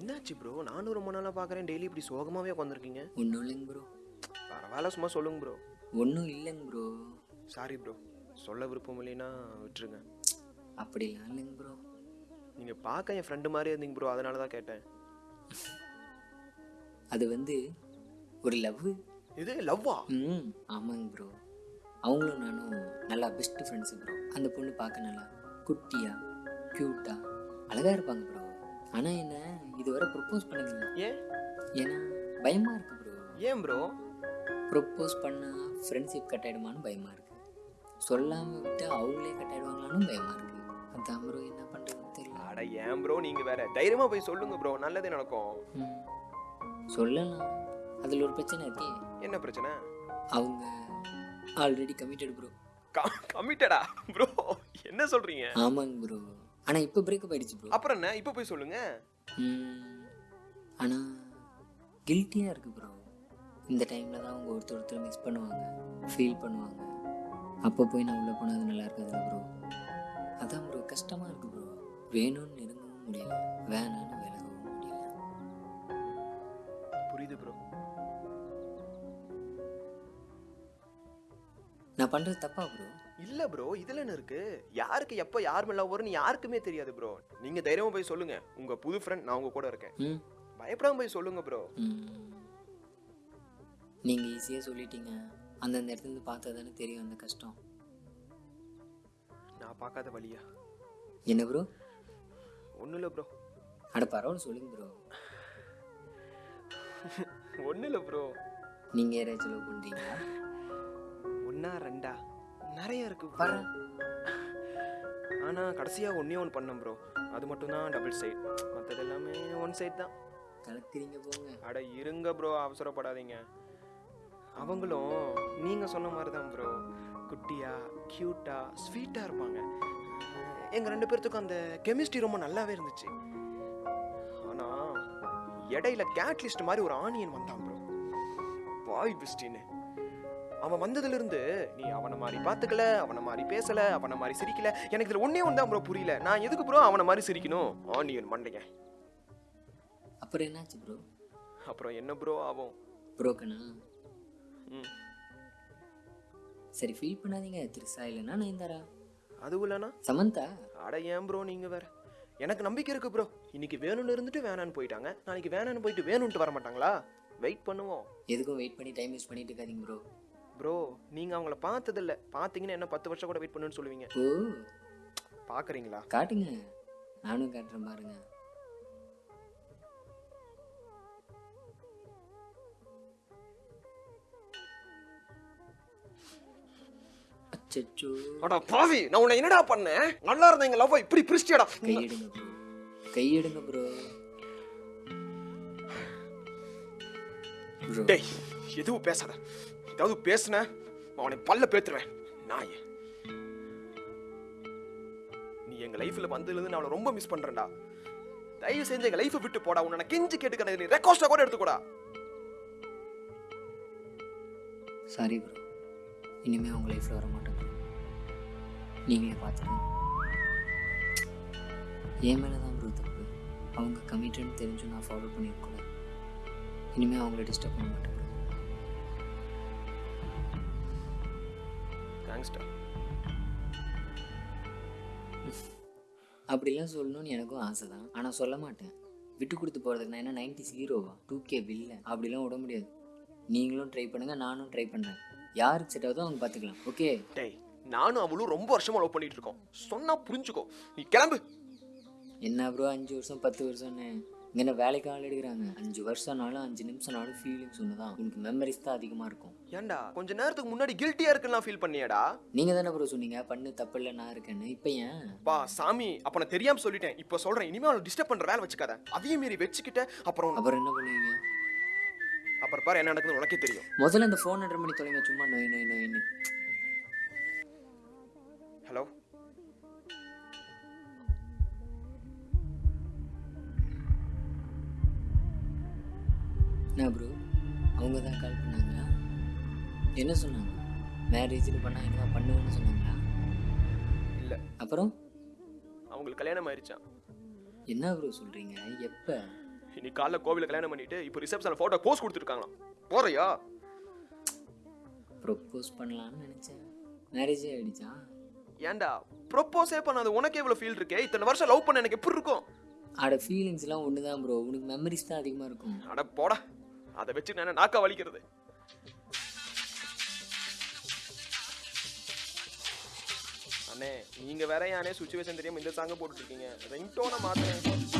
என்னாச்சு ப்ரோ நானும் ரொம்ப நாளாக பார்க்குறேன் டெய்லி இப்படி சோகமாகவே உட்காந்துருக்கீங்க ஒன்றும் இல்லைங்க ப்ரோ பரவாயில்ல சும்மா சொல்லுங்க ப்ரோ ஒன்றும் இல்லைங்க ப்ரோ சாரி ப்ரோ சொல்ல விருப்பம் இல்லைன்னா விட்டுருங்க. அப்படிலாம் இல்லைங்க ப்ரோ நீங்கள் பார்க்க என் ஃப்ரெண்டு மாதிரி இருந்தீங்க ப்ரோ அதனால தான் கேட்டேன். அது வந்து ஒரு லவ் இது லவ்வா ம் ஆமாங்க ப்ரோ அவங்களும் நானும் நல்லா பெஸ்ட் ஃப்ரெண்ட்ஸு ப்ரோ அந்த பொண்ணு பார்க்க நல்லா குட்டியா க்யூட்டா அழகாக இருப்பாங்க ப்ரோ ஆனால் என்ன இதுவரை ப்ரப்போஸ் பண்ணதில்லை ஏன் ஏன்னா பயமாக இருக்கு ப்ரோ ஏன் ப்ரோ ப்ரப்போஸ் பண்ணால் ஃப்ரெண்ட்ஷிப் கட் ஆகிடுமான்னு பயமாக இருக்கு. சொல்லாமல் விட்டு அவங்களே கட் ஆகிடுவாங்களான்னு பயமாக இருக்கு. அதான் ப்ரோ என்ன பண்ணுறதுன்னு தெரியல. அட ஏன் ப்ரோ நீங்கள் வேற? தைரியமாக போய் சொல்லுங்க ப்ரோ நல்லதே நடக்கும். சொல்லலாம். அதில் ஒரு பிரச்சனை இருக்கே. என்ன பிரச்சனை? அவங்க ஆல்ரெடி கமிட்டட் ப்ரோ கமிட்டடா ப்ரோ என்ன சொல்கிறீங்க ஆமாங்க ப்ரோ ஆனால் இப்போ பிரேக்கப் ஆயிடுச்சு ப்ரோ அப்புறம் என்ன? இப்போ போய் சொல்லுங்க. ஆனால் கில்ட்டியாக இருக்குது ப்ரோ இந்த டைமில் தான் அவங்க ஒருத்தர் ஒருத்தர் மிஸ் பண்ணுவாங்க ஃபீல் பண்ணுவாங்க. அப்போ போய் நான் உள்ளே போனால் அது நல்லா இருக்காதுல்ல ப்ரோ அதான் ப்ரோ கஷ்டமாக இருக்குது ப்ரோ வேணும்னு நெருங்கவும் முடியல. வேணான்னு விலகவும் முடியல. புரியுது ப்ரோ நான் பண்ணுறது தப்பா ப்ரோ இல்ல ப்ரோ இதுல என்ன இருக்கு? யாருக்கு எப்போ யார் மேல வரும்னு யாருக்குமே தெரியாது ப்ரோ நீங்க தைரியமா போய் சொல்லுங்க. உங்க புது ஃப்ரெண்ட் நான் உங்க கூட இருக்கேன். ம். பயப்படாம போய் சொல்லுங்க ப்ரோ நீங்கள் ஈஸியாக சொல்லிட்டீங்க. அந்தந்த இடத்துல இருந்து பார்த்தா தானே தெரியும் அந்த கஷ்டம். நான் பார்க்காத வழியா. என்ன ப்ரோ ஒன்றும் இல்லை ப்ரோ அட பரவாயில்ல சொல்லுங்க ப்ரோ ஒன்றும் இல்லை ப்ரோ நீங்கள் யாராச்சும் லவ் பண்ணுறீங்களா ஒன்றா ரெண்டா? நிறைய இருக்கு. பர ஆனா கடைசியா ஒண்ணே ஒன்று பண்ணேன் ப்ரோ அது மட்டும் தான் டபுள் சைட் மற்றது எல்லாமே ஒன் சைட் தான். கலக்குறீங்க போங்க. அட இருங்க ப்ரோ அவசரப்படாதீங்க. அவங்களும் நீங்க சொன்ன மாதிரி தான் ப்ரோ குட்டியா கியூட்டா ஸ்வீட்டா இருப்பாங்க. எங்க ரெண்டு பேர்த்துக்கும் அந்த கெமிஸ்ட்ரி ரொம்ப நல்லாவே இருந்துச்சு. ஆனா இடையில கேட்லிஸ்ட் மாதிரி ஒரு ஆனியன் வந்தான் ப்ரோ பாய் பிஸ்டின்னு அவன் வந்ததுல இருந்து நீ அவனை மாதிரி பாத்துக்கல அவனை மாதிரி பேசல அவனை மாதிரி சிரிக்கல. எனக்கு இதுல ஒண்ணே ஒன்று தான் ப்ரோ புரியல. நான் எதுக்கு ப்ரோ அவனை மாதிரி சிரிக்கணும்? ஆனியன் மண்டைங்க. அப்புறம் என்னாச்சு ப்ரோ அப்புறம் என்ன ப்ரோ ஆகும்? ப்ரோக்கனா ம். சரி ஃபீல் பண்ணாதீங்க. திருசா இல்லைன்னா நயன்தாரா? அதுவும் இல்லைனா? சமந்தா? அட ஏன் ப்ரோ நீங்க வேற? எனக்கு நம்பிக்கை இருக்கு ப்ரோ இன்னைக்கு வேணும்னு இருந்துட்டு வேணான்னு போயிட்டாங்க. நாளைக்கு வேணான்னு போயிட்டு வேணும்ட்டு வர மாட்டாங்களா வெயிட் பண்ணுவோம். எதுக்கும் வெயிட் பண்ணி டைம் வேஸ்ட் பண்ணிட்டு இருக்காதீங்க ப்ரோ ப்ரோ நீங்க அவங்கள பார்த்ததில்ல. பார்த்தீங்கன்னா என்ன பத்து வருஷம் கூட வெயிட் பண்ணுன்னு சொல்லுவீங்க. ஓ. பாக்குறீங்களா காட்டுங்க. நானும் காட்டுறேன் பாருங்க. அச்சச்சோ. அடா பாவி நான் உன்னை என்னடா பண்ணேன்? நல்லா இருந்த எங்க லவ் இப்படி பிரிச்சியடா கையெடுங்க ப்ரோ கையெடுங்க ப்ரோ ப்ரோ டேய் எதுவும் பேசாத. ஏதாவது பேசுன அவனை பல்ல பேத்துருவேன். நாயே. நீ எங்க லைஃப்ல வந்ததுலேருந்து நான் அவளை ரொம்ப மிஸ் பண்றேன்டா. தயவு செஞ்சு எங்க லைஃப் விட்டு போடா. உன்னை கெஞ்சி கேட்டுக்கணும் நீ ரெக்வஸ்டா கூட எடுத்துக்கூடா. சாரி ப்ரோ இனிமே உங்க லைஃப்ல வர மாட்டேன் நீங்களே பார்த்துக்கோங்க. என் மேலே தான் ப்ரோ தப்பு. அவங்க கமிட்டட்னு தெரிஞ்சு நான் ஃபாலோ பண்ணியிருக்கூடாது இனிமேல் அவங்கள டிஸ்டர்ப் பண்ண மாட்டேன். தேங்க்ஸ்டா அப்படிலாம் சொல்லணும்னு எனக்கும் ஆசை தான் ஆனால் சொல்ல மாட்டேன். விட்டு கொடுத்து போகிறதுக்கு நான் என்ன நைன்டிஸ் ஹீரோவா டூ கே வில்ல அப்படிலாம் விட முடியாது. நீங்களும் ட்ரை பண்ணுங்கள் நானும் ட்ரை பண்ணுறேன் யாருக்கு செட் ஆகுதோ அவங்க பார்த்துக்கலாம் ஓகே டேய் நானும் அவளும் ரொம்ப வருஷமா லவ் பண்ணிட்டு இருக்கோம். சொன்னா புரிஞ்சுக்கோ. நீ கிளம்பு. என்ன ப்ரோ அஞ்சு வருஷம் பத்து வருஷம்னு? இங்கே என்ன வேலைக்கு ஆள் எடுக்கிறாங்க. அஞ்சு வருஷம்னாலும் அஞ்சு நிமிஷம்னாலும் ஃபீலிங்ஸ் ஒன்று தான் உனக்கு மெமரிஸ் தான் அதிகமாக இருக்கும். ஏன்டா? கொஞ்ச நேரத்துக்கு முன்னாடி கில்ட்டியா இருக்குன்னு ஃபீல் பண்ணியாடா? நீங்கள் தானே ப்ரோ சொன்னீங்க. பண்ணு தப்பு இல்லை நான் இருக்கேன்னு. இப்போ ஏன்? பா சாமி அப்ப நான் தெரியாம சொல்லிட்டேன். இப்போ சொல்றேன். இனிமே அவளை டிஸ்டர்ப் பண்ற வேலை வச்சுக்காத. அதையும் மீறி வச்சுக்கிட்ட அப்புறம் அப்புறம் என்ன பண்ணுவீங்க? அப்புறம் பாரு என்ன நடக்குதுன்னு உனக்கே தெரியும். முதல்ல இந்த ஃபோன் அட்டன் பண்ணி தொலைங்க. சும்மா நோய் நோய் நோயின்னு. என்ன ப்ரோ அவங்க தான் கால் பண்ணாங்களா? என்ன சொன்னாங்க? மேரேஜ்னு பண்ணால் என்ன பண்ணுவேன்னு சொன்னாங்களா? இல்ல. அப்புறம்? அவங்களுக்கு கல்யாணம் ஆயிருச்சான் என்ன ப்ரோ சொல்கிறீங்க எப்போ? இன்னைக்கு காலைல கோவில கல்யாணம் பண்ணிட்டு இப்போ ரிசப்ஷனில் ஃபோட்டோ போஸ்ட் கொடுத்துருக்காங்களாம். போறியா? ப்ரொப்போஸ் பண்ணலான்னு நினச்சேன். மேரேஜே ஆயிடுச்சா? ஏன்டா ப்ரொப்போஸே பண்ணாது உனக்கு எவ்வளோ ஃபீல் இருக்கே? இத்தனை வருஷம் லவ் பண்ண எனக்கு எப்படி இருக்கும்? ஆட ஃபீலிங்ஸ்லாம் ஒன்று தான் ப்ரோ உனக்கு மெமரிஸ் தான் அதிகமாக இருக்கும். அட போடா. அதை வச்சு நான் நாக்கா வலிக்கிறது? அண்ணே நீங்க வேற யானே சுச்சுவேஷன் தெரியாம இந்த சாங்க போட்டுட்டு இருக்கீங்க? ரிங்டோனை மாத்திரம்